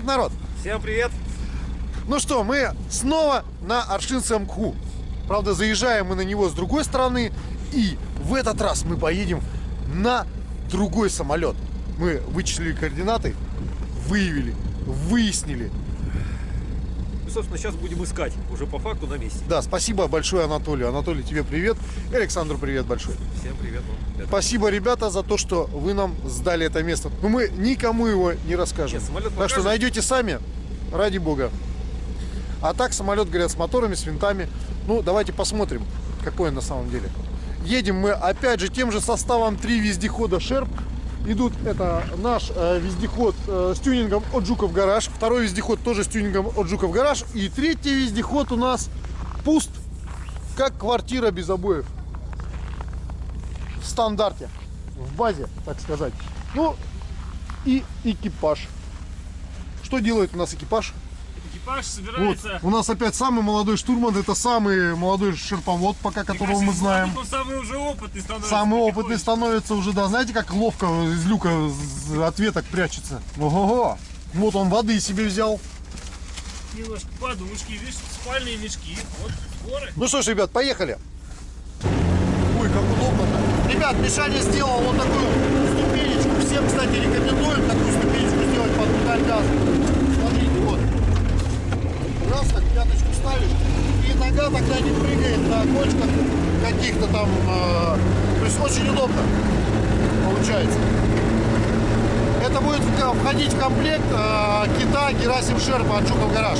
Привет, народ! Всем привет! Ну что, мы снова на Аршинском МКУ. Правда, заезжаем мы на него с другой стороны. И в этот раз мы поедем на другой самолет. Мы вычислили координаты, выявили, выяснили. Собственно, сейчас будем искать уже по факту на месте. Да, спасибо большое Анатолию. Анатолий, тебе привет. Александру привет большой. Всем привет вам. ребята. Спасибо, ребята, за то, что вы нам сдали это место. Но мы никому его не расскажем. Нет, самолет так что найдете сами, ради бога. А так самолет, говорят, с моторами, с винтами. Ну, давайте посмотрим, какой он на самом деле. Едем мы опять же тем же составом три вездехода Шерп. Идут, это наш э, вездеход э, с тюнингом от Жуков Гараж. Второй вездеход тоже с тюнингом от Жуков Гараж. И третий вездеход у нас пуст, как квартира без обоев. В стандарте, в базе, так сказать. Ну, и экипаж. Что делает у нас экипаж? Экипаж Вот, собирается. у нас опять самый молодой штурман, это самый молодой шерповод, пока которого мы знаем. Он самый уже опытный становится. Самый опытный становится уже, да, знаете, как ловко из люка ответок прячется. Ого-го! Вот он воды себе взял. Немножко подушки, видишь, спальные мешки. Вот горы. Ну что ж, ребят, поехали. Ой, как удобно-то. Ребят, Мишаня сделал вот такую ступенечку. Всем, кстати, рекомендуем такую ступенечку сделать под педаль газа. Смотрите, вот. Раз, так ставишь, и нога тогда не прыгает на кочках каких-то там. э, то есть очень удобно получается. Это будет в- входить в комплект э, кита Герасим Шерпа от Жуков Гараж.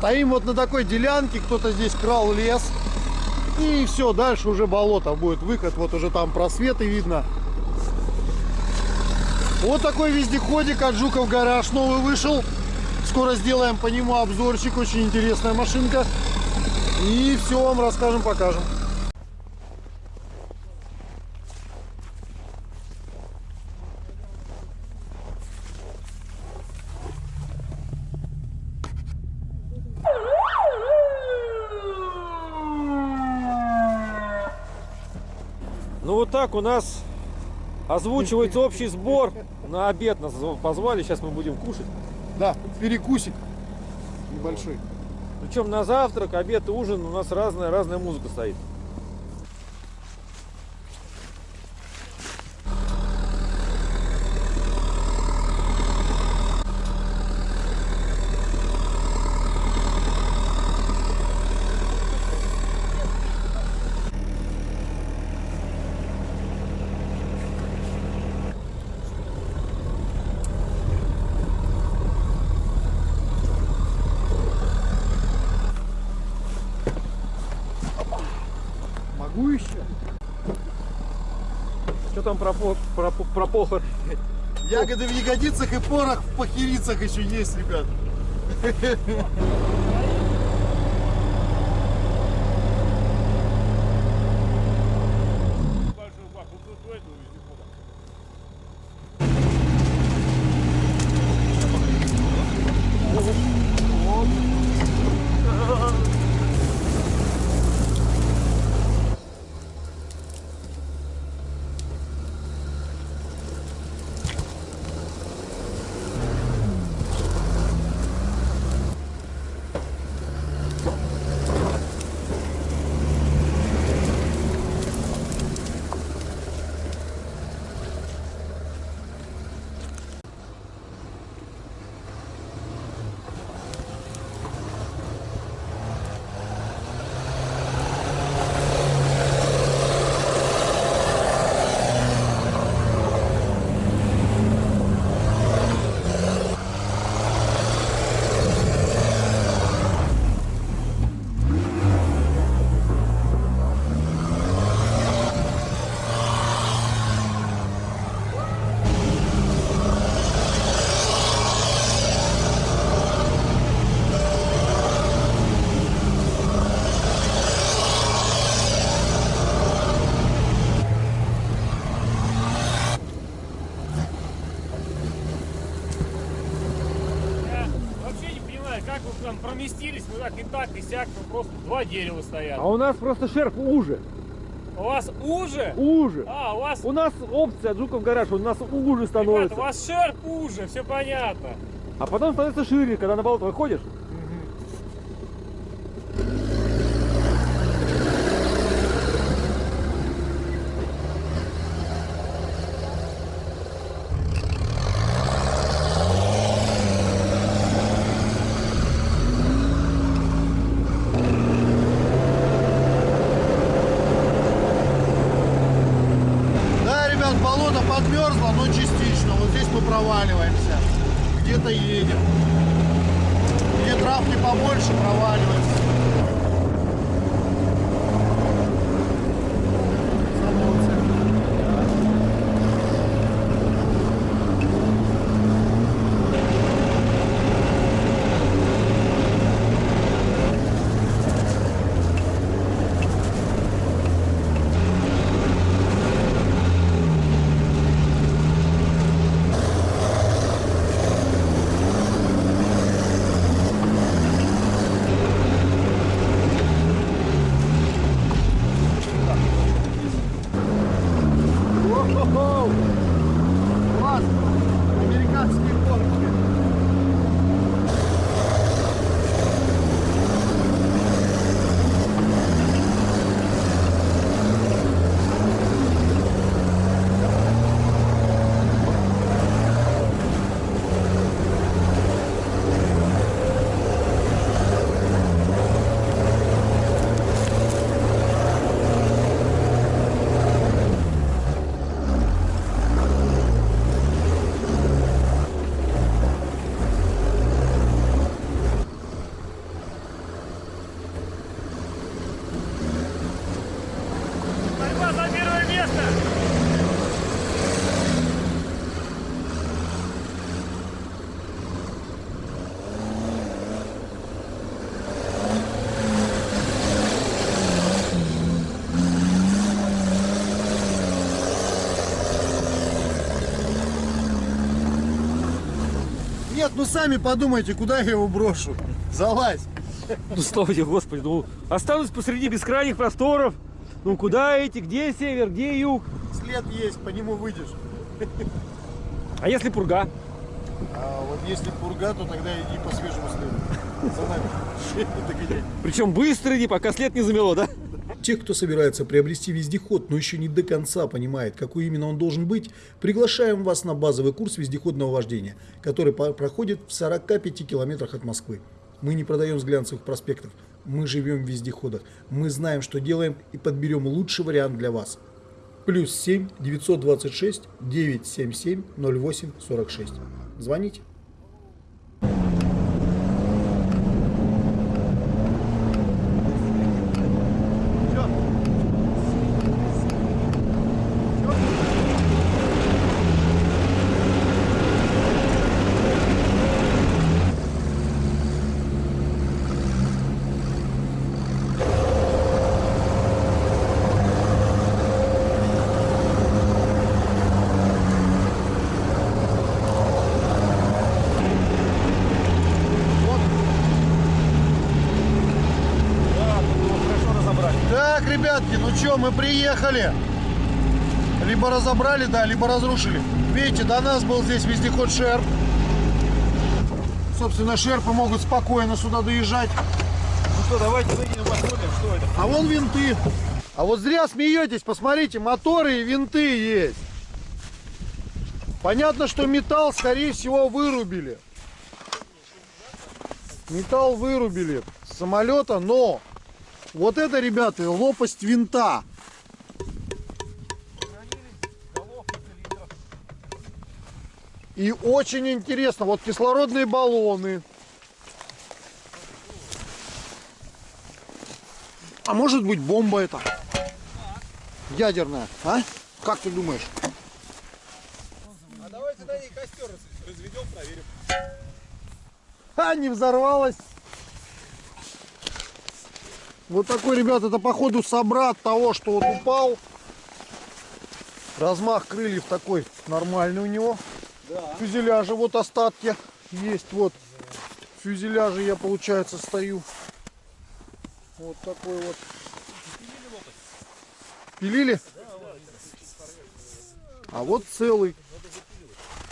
Стоим вот на такой делянке, кто-то здесь крал лес. И все, дальше уже болото будет выход, вот уже там просветы видно. Вот такой вездеходик от Жуков Гараж новый вышел. Скоро сделаем по нему обзорчик, очень интересная машинка. И все вам расскажем, покажем. Ну вот так у нас озвучивается общий сбор. На обед нас позвали, сейчас мы будем кушать. Да, перекусик небольшой. Причем на завтрак, обед и ужин у нас разная, разная музыка стоит. Про, про, про похор. Ягоды в ягодицах и порох в похерицах еще есть, ребят. Большой бак, вот тут у этого вездехода. Я вообще не понимаю, как там проместились, вы так и так, и сяк, там просто два дерева стоят. А у нас просто шерп уже. У вас уже? Уже. А, у вас, У нас опция Жуков гараж, у нас уже ребята, становится. у вас шерп уже, все понятно. А потом становится шире, когда на болото выходишь. Нет, ну сами подумайте, куда я его брошу. Залазь. Ну слава тебе, Господи, ну останусь посреди бескрайних просторов. Ну куда эти, где север, где юг? След есть, по нему выйдешь. А если пурга? А вот если пурга, то тогда иди по свежему следу. За нами. Причем быстро иди, пока след не замело, да? Тех, кто собирается приобрести вездеход, но еще не до конца понимает, какой именно он должен быть, приглашаем вас на базовый курс вездеходного вождения, который проходит в 45 километрах от Москвы. Мы не продаем с глянцевых проспектов, мы живем в вездеходах, мы знаем, что делаем и подберем лучший вариант для вас. Плюс 7 926 977 08 46. Звоните. ребятки, ну что, мы приехали. Либо разобрали, да, либо разрушили. Видите, до нас был здесь вездеход Шерп. Собственно, Шерпы могут спокойно сюда доезжать. Ну что, давайте выйдем посмотрим, что это. А вон винты. А вот зря смеетесь, посмотрите, моторы и винты есть. Понятно, что металл, скорее всего, вырубили. Металл вырубили с самолета, но вот это, ребята, лопасть винта. И очень интересно, вот кислородные баллоны. А может быть бомба это? Ядерная, а? Как ты думаешь? А давайте на ней костер разведем, проверим. А, не взорвалась. Вот такой, ребят, это походу собрат того, что вот упал. Размах крыльев такой нормальный у него. Да. Фюзеляжа вот остатки есть. Вот в фюзеляже я, получается, стою. Вот такой вот. Пилили? А вот целый.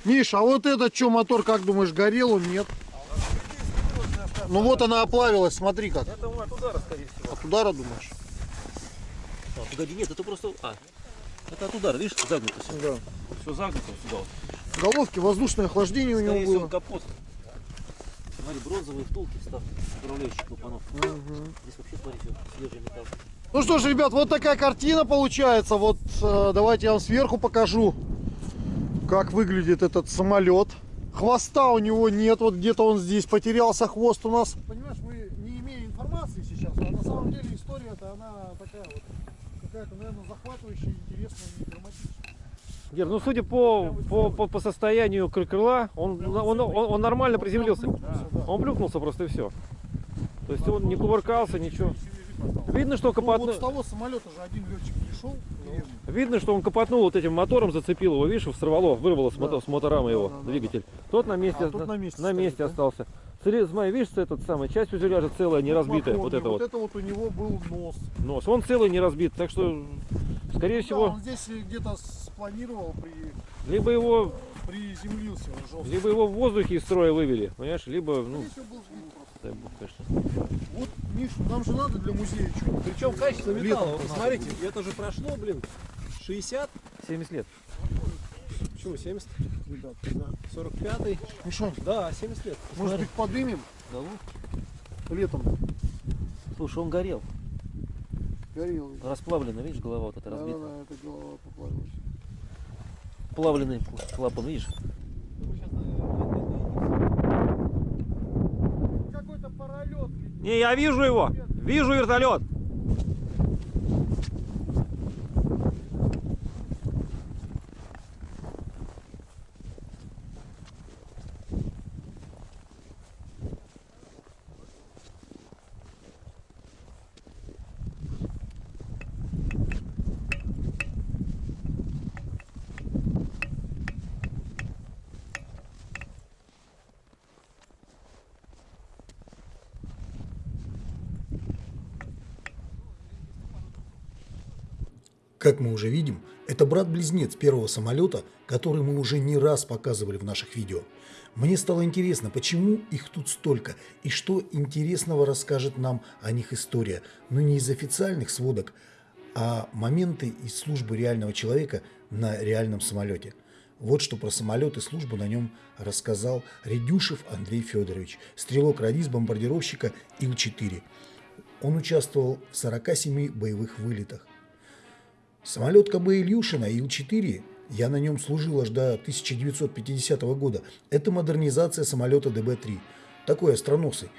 Миш, а вот этот что, мотор, как думаешь, горел он? Нет. Ну вот она оплавилась, смотри как. Это от удара, скорее всего. От удара думаешь? А, погоди, нет, это просто... А, это от удара, видишь, загнуто все. Да. Все загнуто сюда. вот. В головке воздушное охлаждение у Скорее него всего, было. капот. Смотри, бронзовые втулки встав, управляющих клапанов. Здесь вообще, смотри, свежий металл. Ну что ж, ребят, вот такая картина получается. Вот э, давайте я вам сверху покажу, как выглядит этот самолет. Хвоста у него нет, вот где-то он здесь потерялся хвост у нас. Понимаешь, мы не имеем информации сейчас, а на самом деле история-то она такая вот какая-то, наверное, захватывающая, интересная, не драматичная. Гер, ну судя по, по, по, по состоянию кры- крыла, он, он, он, он нормально приземлился. Он плюхнулся просто и все. То есть он не кувыркался, ничего. Видно, что Ну, капотнул. вот с того самолета же один летчик пришел. Видно, что он копотнул вот этим мотором, зацепил его, видишь, сорвало, вырвало с, мото- с моторамы его Да, да, да, двигатель. Тот на месте, А, тот на месте на стоит, месте да? остался. Смотри, смотри, видишь, этот самый, часть фюзеляжа целая, не разбитая, Махоний, вот это вот, это вот у него был нос. нос. Он целый, не разбит, так что, скорее Да, всего, он здесь где-то спланировал, при, либо его, приземлился он жестко. либо его в воздухе из строя вывели, понимаешь, либо, ну, дай бог, конечно. Вот, Миш, нам же надо для музея что-нибудь. Причем качество металла, смотрите, это же прошло, блин, 60, 70 лет. почему 70, Ребят, да. 45, Миша, да, 70 лет. может быть подымем Да вот. летом? Слушай, он горел, Горел. расплавленный, видишь, голова вот эта Да, да, разбита. да, это голова поплавилась. Плавленый клапан, видишь? Какой-то паралет. Не, я вижу его, вижу вертолет. Как мы уже видим, это брат-близнец первого самолета, который мы уже не раз показывали в наших видео. Мне стало интересно, почему их тут столько, и что интересного расскажет нам о них история, но не из официальных сводок, а моменты из службы реального человека на реальном самолете. Вот что про самолет и службу на нем рассказал Редюшев Андрей Федорович, стрелок-радист бомбардировщика Ил-4. Он участвовал в 47 боевых вылетах. Самолет КБ Ильюшина Ил-4, я на нем служил аж до 1950 года, это модернизация самолета ДБ-3. Такой остроносый.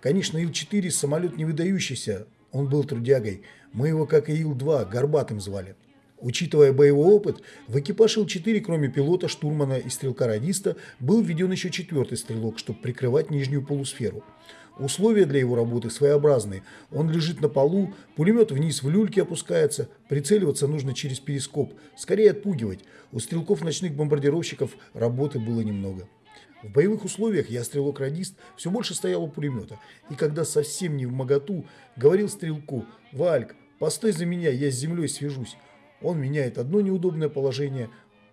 Конечно, Ил-4 самолет не выдающийся, он был трудягой. Мы его, как и Ил-2, горбатым звали. Учитывая боевой опыт, в экипаж Ил-4, кроме пилота, штурмана и стрелка-радиста, был введен еще четвертый стрелок, чтобы прикрывать нижнюю полусферу. Условия для его работы своеобразные. Он лежит на полу, пулемет вниз в люльке опускается, прицеливаться нужно через перископ, скорее отпугивать. У стрелков ночных бомбардировщиков работы было немного. В боевых условиях я стрелок-радист все больше стоял у пулемета, и когда совсем не в моготу, говорил стрелку «Вальк, Постой за меня, я с землей свяжусь. Он меняет одно неудобное положение,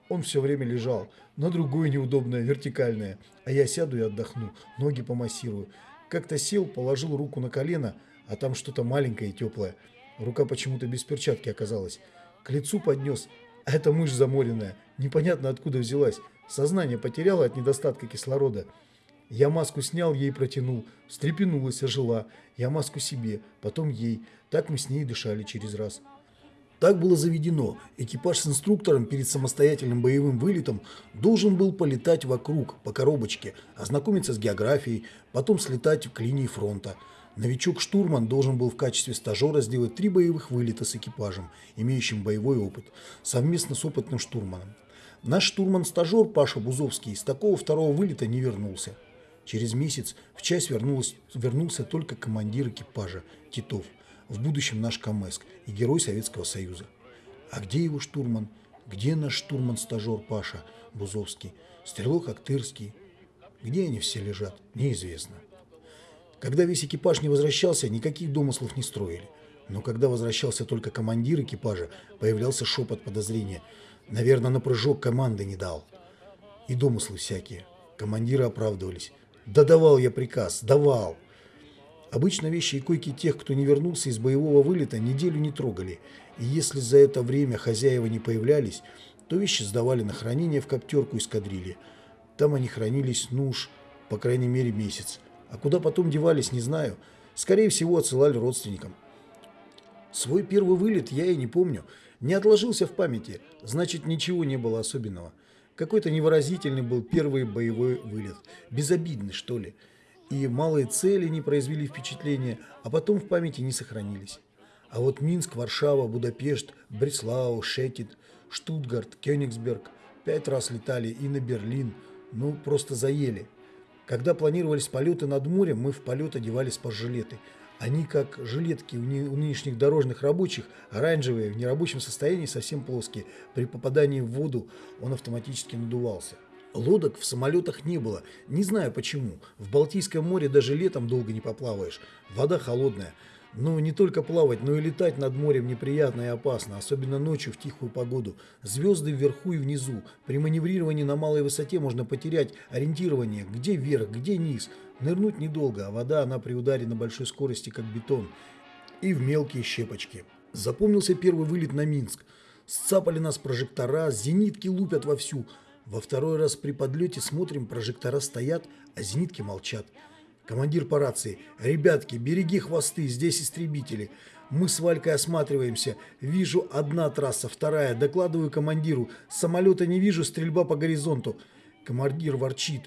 он все время лежал, на другое неудобное, вертикальное. А я сяду и отдохну, ноги помассирую. Как-то сел, положил руку на колено, а там что-то маленькое и теплое. Рука почему-то без перчатки оказалась. К лицу поднес, а это мышь заморенная, непонятно откуда взялась. Сознание потеряла от недостатка кислорода. Я маску снял, ей протянул. Встрепенулась, ожила. Я маску себе, потом ей. Так мы с ней дышали через раз. Так было заведено. Экипаж с инструктором перед самостоятельным боевым вылетом должен был полетать вокруг, по коробочке, ознакомиться с географией, потом слетать к линии фронта. Новичок-штурман должен был в качестве стажера сделать три боевых вылета с экипажем, имеющим боевой опыт, совместно с опытным штурманом. Наш штурман-стажер Паша Бузовский с такого второго вылета не вернулся. Через месяц в часть вернулся только командир экипажа Титов, в будущем наш Камэск и герой Советского Союза. А где его штурман? Где наш штурман-стажер Паша Бузовский? Стрелок Актырский? Где они все лежат? Неизвестно. Когда весь экипаж не возвращался, никаких домыслов не строили. Но когда возвращался только командир экипажа, появлялся шепот подозрения. Наверное, на прыжок команды не дал. И домыслы всякие. Командиры оправдывались. Да давал я приказ, давал. Обычно вещи и койки тех, кто не вернулся из боевого вылета, неделю не трогали. И если за это время хозяева не появлялись, то вещи сдавали на хранение в коптерку эскадрильи. Там они хранились, ну уж, по крайней мере, месяц. А куда потом девались, не знаю. Скорее всего, отсылали родственникам. Свой первый вылет я и не помню. Не отложился в памяти, значит, ничего не было особенного. Какой-то невыразительный был первый боевой вылет. Безобидный, что ли. И малые цели не произвели впечатления, а потом в памяти не сохранились. А вот Минск, Варшава, Будапешт, Бреслау, Шетит, Штутгарт, Кёнигсберг пять раз летали и на Берлин. Ну, просто заели. Когда планировались полеты над морем, мы в полет одевали спасжилеты. Они как жилетки у нынешних дорожных рабочих, оранжевые, в нерабочем состоянии, совсем плоские. При попадании в воду он автоматически надувался. Лодок в самолетах не было. Не знаю почему. В Балтийском море даже летом долго не поплаваешь. Вода холодная. Но не только плавать, но и летать над морем неприятно и опасно, особенно ночью в тихую погоду. Звезды вверху и внизу. При маневрировании на малой высоте можно потерять ориентирование, где вверх, где низ. Нырнуть недолго, а вода, она при ударе на большой скорости, как бетон. И в мелкие щепочки. Запомнился первый вылет на Минск. Сцапали нас прожектора, зенитки лупят вовсю. Во второй раз при подлете смотрим, прожектора стоят, а зенитки молчат. Командир по рации. «Ребятки, береги хвосты, здесь истребители». Мы с Валькой осматриваемся. Вижу одна трасса, вторая. Докладываю командиру. Самолета не вижу, стрельба по горизонту. Командир ворчит.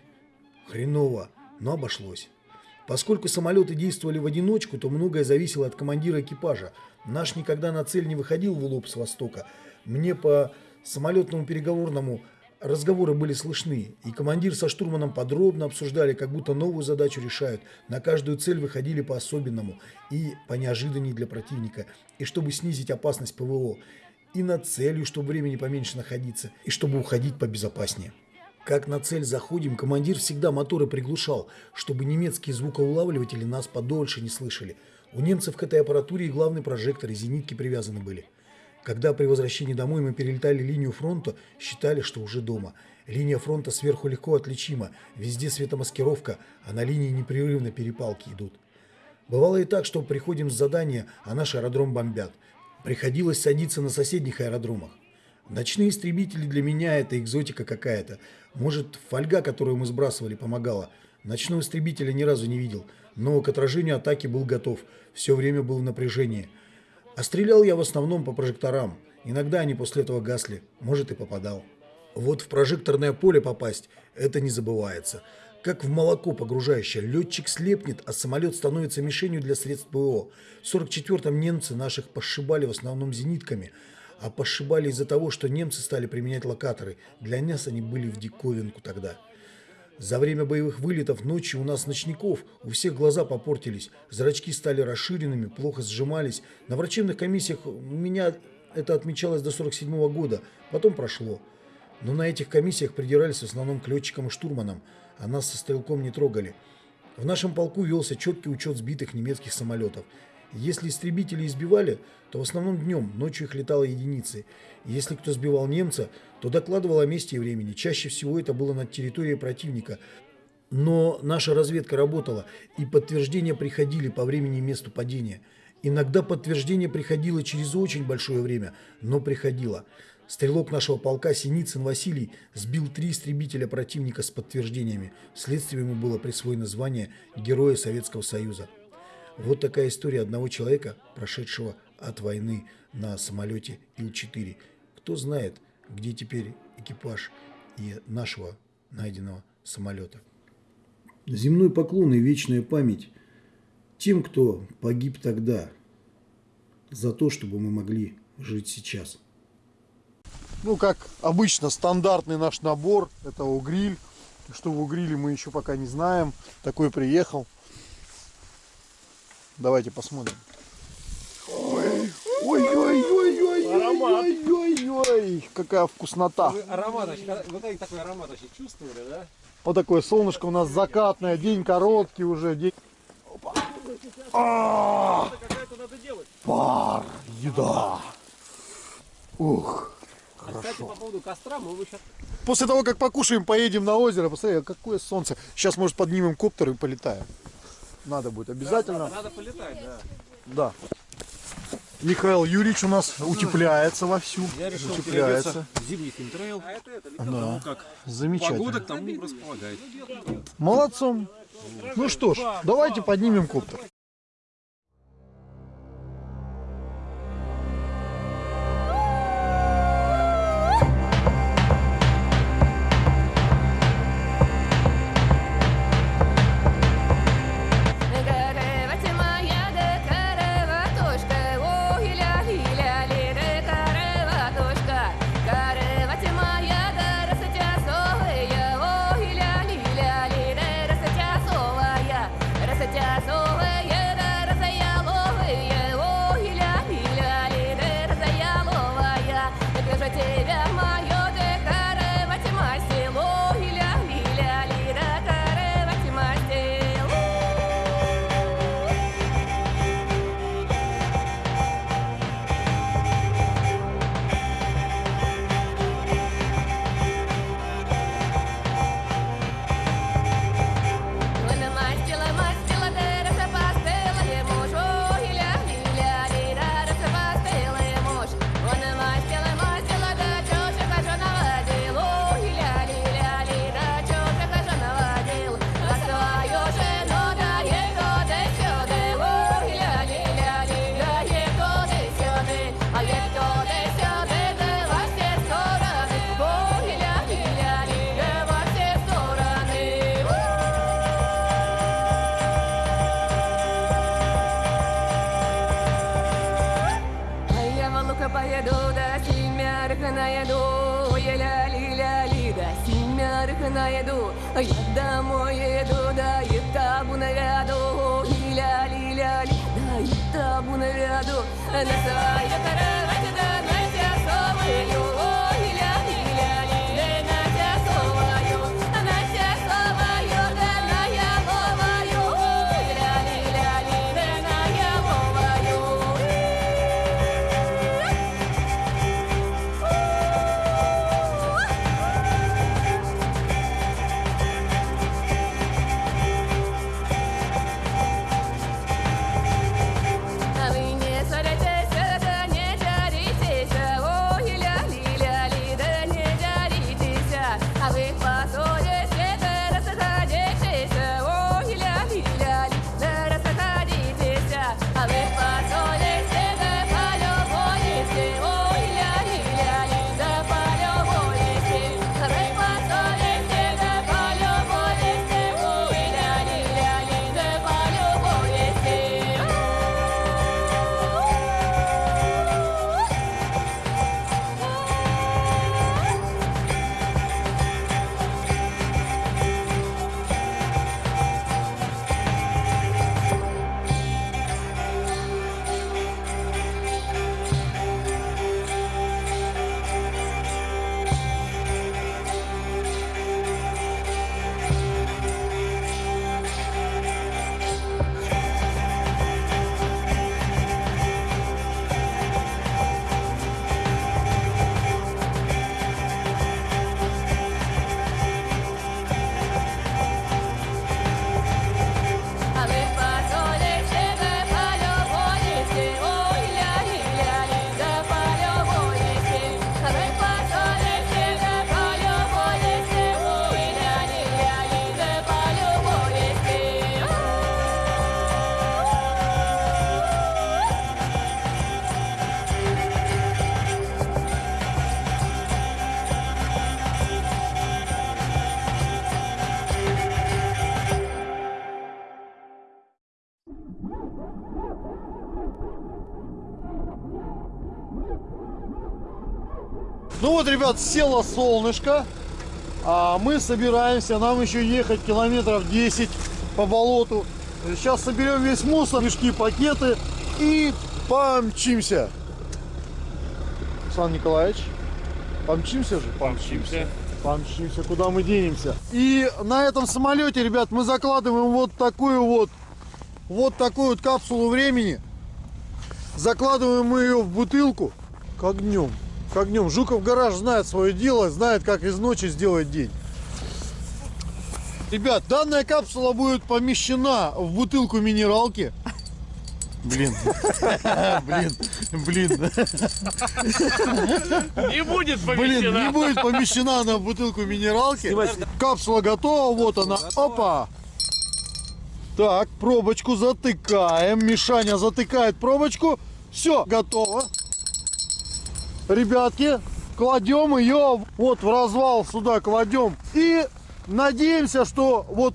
Хреново, но обошлось. Поскольку самолеты действовали в одиночку, то многое зависело от командира экипажа. Наш никогда на цель не выходил в лоб с востока. Мне по самолетному переговорному Разговоры были слышны, и командир со штурманом подробно обсуждали, как будто новую задачу решают. На каждую цель выходили по-особенному и по неожиданней для противника, и чтобы снизить опасность ПВО, и над целью, чтобы времени поменьше находиться, и чтобы уходить побезопаснее. Как на цель заходим, командир всегда моторы приглушал, чтобы немецкие звукоулавливатели нас подольше не слышали. У немцев к этой аппаратуре и главный прожектор, и зенитки привязаны были. Когда при возвращении домой мы перелетали линию фронта, считали, что уже дома. Линия фронта сверху легко отличима, везде светомаскировка, а на линии непрерывно перепалки идут. Бывало и так, что приходим с задания, а наш аэродром бомбят. Приходилось садиться на соседних аэродромах. Ночные истребители для меня это экзотика какая-то. Может, фольга, которую мы сбрасывали, помогала. Ночного истребителя ни разу не видел, но к отражению атаки был готов. Все время был в напряжении. А стрелял я в основном по прожекторам. Иногда они после этого гасли, может и попадал. Вот в прожекторное поле попасть – это не забывается. Как в молоко погружающее, летчик слепнет, а самолет становится мишенью для средств ПО. В 44-м немцы наших пошибали в основном зенитками, а пошибали из-за того, что немцы стали применять локаторы. Для нас они были в диковинку тогда. За время боевых вылетов ночью у нас ночников, у всех глаза попортились, зрачки стали расширенными, плохо сжимались. На врачебных комиссиях у меня это отмечалось до 47 -го года, потом прошло. Но на этих комиссиях придирались в основном к летчикам и штурманам, а нас со стрелком не трогали. В нашем полку велся четкий учет сбитых немецких самолетов. Если истребители избивали, то в основном днем, ночью их летало единицы. Если кто сбивал немца, то докладывал о месте и времени. Чаще всего это было над территорией противника. Но наша разведка работала, и подтверждения приходили по времени и месту падения. Иногда подтверждение приходило через очень большое время, но приходило. Стрелок нашего полка Синицын Василий сбил три истребителя противника с подтверждениями. Вследствие ему было присвоено звание Героя Советского Союза. Вот такая история одного человека, прошедшего от войны на самолете Ил-4. Кто знает, где теперь экипаж и нашего найденного самолета. Земной поклон и вечная память тем, кто погиб тогда, за то, чтобы мы могли жить сейчас. Ну, как обычно, стандартный наш набор. Это угриль. Что в угриле мы еще пока не знаем. Такой приехал. Давайте посмотрим. Ой, ой, ой, ой, ой, Аромат. ой, ой, ой, какая вкуснота. Аромат, вот такой аромат вообще чувствовали, да? Вот такое солнышко у нас закатное, день короткий уже, день... Опа. А, Какая-то надо делать. пар, еда. Ух, Кстати, хорошо. по поводу костра мы сейчас... После того, как покушаем, поедем на озеро, посмотри, какое солнце. Сейчас, может, поднимем коптер и полетаем. Надо будет обязательно. Надо полетать, да. Да. Михаил Юрьевич у нас утепляется вовсю. Я решил утепляется. зимний химтрейл, А это, это, Да, как замечательно. погода к тому располагает. Молодцом. Ну что ж, давайте поднимем коптер. Наеду, а я домой еду, да и табу навяду, и ля ли ля ли, да и табу навяду, на своя кровать, ребят, село солнышко. А мы собираемся, нам еще ехать километров 10 по болоту. Сейчас соберем весь мусор, мешки, пакеты и помчимся. Александр Николаевич, помчимся же? Помчимся. Помчимся, куда мы денемся. И на этом самолете, ребят, мы закладываем вот такую вот, вот такую вот капсулу времени. Закладываем мы ее в бутылку, как днем. Как днем. Жуков гараж знает свое дело, знает, как из ночи сделать день. Ребят, данная капсула будет помещена в бутылку минералки. Блин, блин, блин. Не будет Блин, не помещена. будет помещена она в бутылку минералки. Капсула готова, вот она. Опа! Так, пробочку затыкаем. Мишаня затыкает пробочку. Все, готово. Ребятки, кладем ее вот в развал сюда кладем. И надеемся, что вот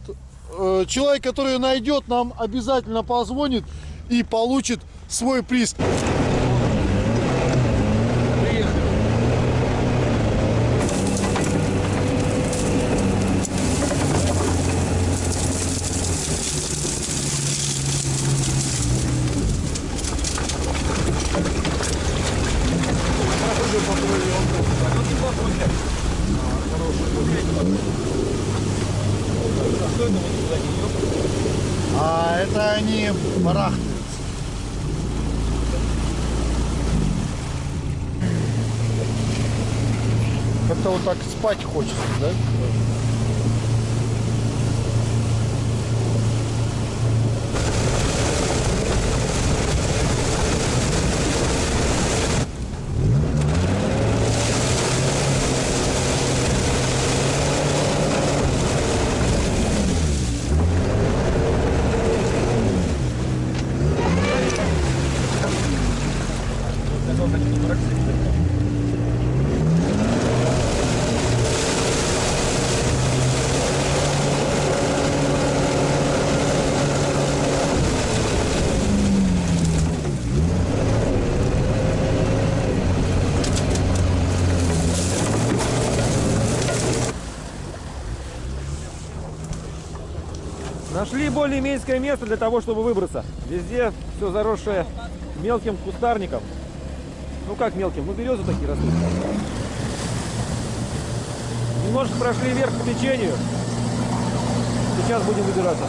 э, человек, который ее найдет, нам обязательно позвонит и получит свой приз. А это они барахтаются. Как-то вот так спать хочется, да? Нашли более-менее место для того, чтобы выбраться. Везде все заросшее мелким кустарником. Ну как мелким? Ну березы такие растут. Немножко прошли вверх по течению. Сейчас будем выбираться.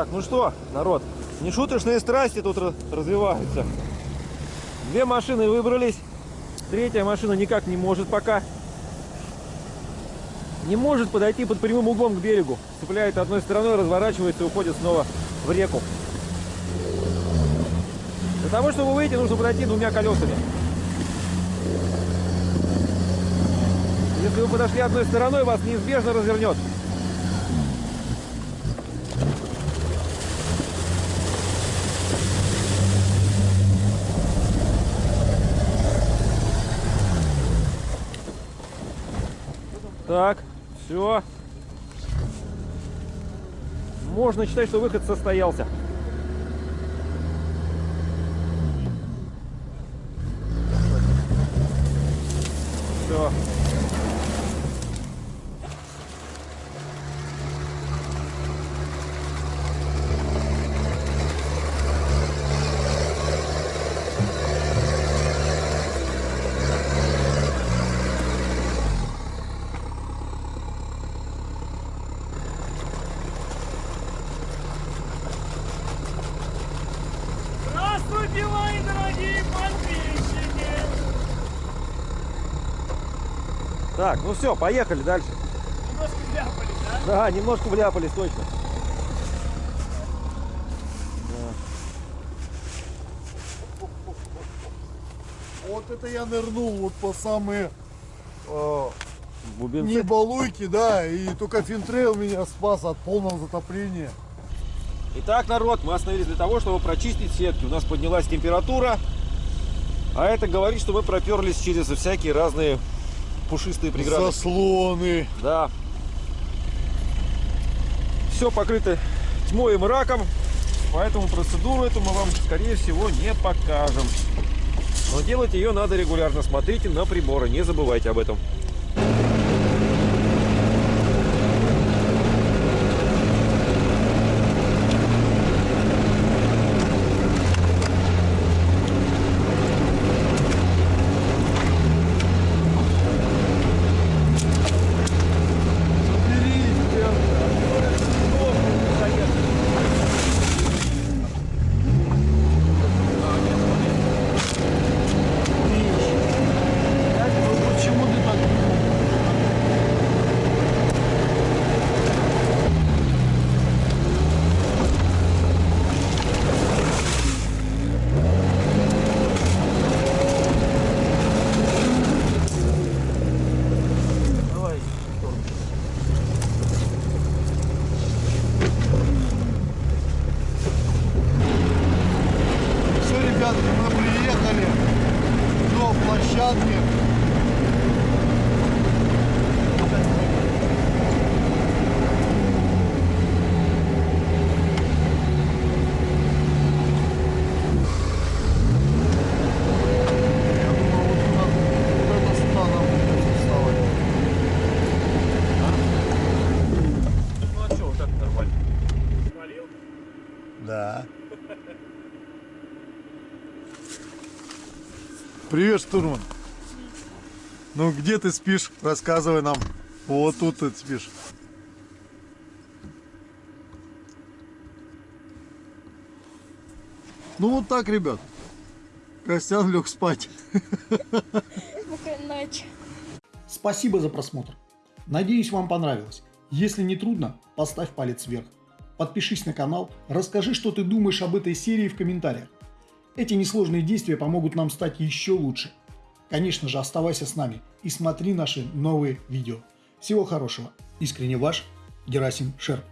Так, ну что, народ, нешуточные страсти тут развиваются. Две машины выбрались, третья машина никак не может пока. Не может подойти под прямым углом к берегу. Цепляет одной стороной, разворачивается и уходит снова в реку. Для того, чтобы выйти, нужно подойти двумя колесами. Если вы подошли одной стороной, вас неизбежно развернет. Так, все. Можно считать, что выход состоялся. Так, ну все, поехали дальше. Немножко вляпались, да? Да, немножко вляпались точно. Вот это я нырнул вот по самые э, Бубенцы. не балуйки, да, и только финтрейл меня спас от полного затопления. Итак, народ, мы остановились для того, чтобы прочистить сетки. У нас поднялась температура, а это говорит, что мы проперлись через всякие разные пушистые преграды. Заслоны. Да. Все покрыто тьмой и мраком, поэтому процедуру эту мы вам, скорее всего, не покажем. Но делать ее надо регулярно. Смотрите на приборы, не забывайте об этом. Почему ты так Все, ребятки, мы приехали до площадки. Я думаю, вот туда, вот это сюда нам придется вставать. Ну а что, вот так нормально. Да. Привет, штурман. Ну, где ты спишь? Рассказывай нам. Вот тут ты спишь. Ну, вот так, ребят. Костян лег спать. Спасибо за просмотр. Надеюсь, вам понравилось. Если не трудно, поставь палец вверх. Подпишись на канал, расскажи, что ты думаешь об этой серии в комментариях. Эти несложные действия помогут нам стать еще лучше. Конечно же, оставайся с нами и смотри наши новые видео. Всего хорошего. Искренне ваш Герасим Шерп.